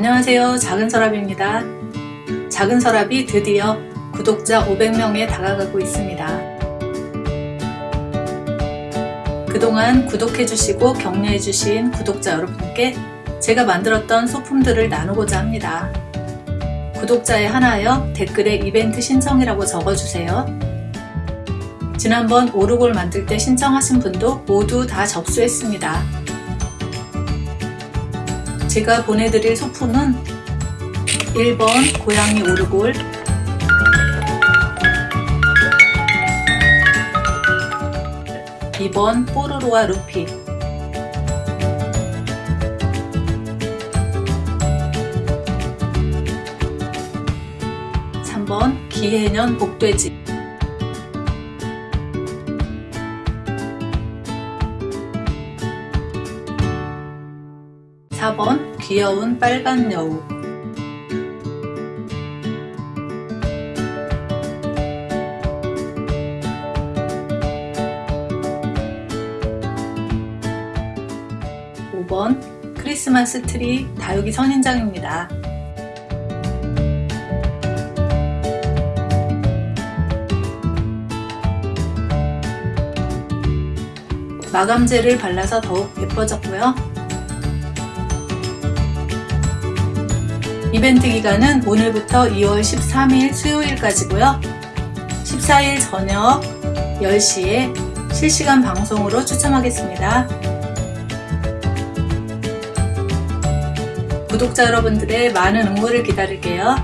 안녕하세요. 작은 서랍입니다. 작은 서랍이 드디어 구독자 500명에 다가가고 있습니다. 그동안 구독해주시고 격려해주신 구독자 여러분께 제가 만들었던 소품들을 나누고자 합니다. 구독자에 하나여 댓글에 이벤트 신청이라고 적어주세요. 지난번 오르골 만들 때 신청하신 분도 모두 다 접수했습니다 제가 보내드릴 소품은 1번 고양이 오르골 2번 뽀로로와 루피 3번 기해년 복돼지 4번 귀여운 빨간 여우 5번 크리스마스 트리 다육이 선인장입니다. 마감제를 발라서 더욱 예뻐졌고요. 이벤트 기간은 오늘부터 2월 13일 수요일까지고요. 14일 저녁 10시에 실시간 방송으로 추첨하겠습니다. 구독자 여러분들의 많은 응모를 기다릴게요.